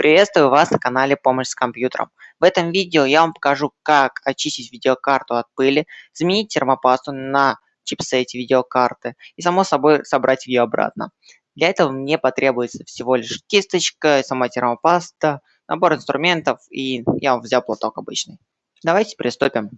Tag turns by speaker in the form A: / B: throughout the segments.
A: Приветствую вас на канале Помощь с компьютером. В этом видео я вам покажу, как очистить видеокарту от пыли, заменить термопасту на чипсете видеокарты и, само собой, собрать ее обратно. Для этого мне потребуется всего лишь кисточка, сама термопаста, набор инструментов и я взял платок обычный. Давайте приступим.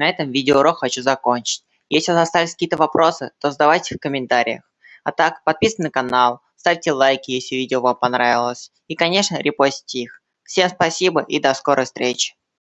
A: На этом видеоурок хочу закончить. Если у вас остались какие-то вопросы, то задавайте в комментариях. А так, подписывайтесь на канал, ставьте лайки, если видео вам понравилось. И, конечно, репостите их. Всем спасибо и до скорой встречи.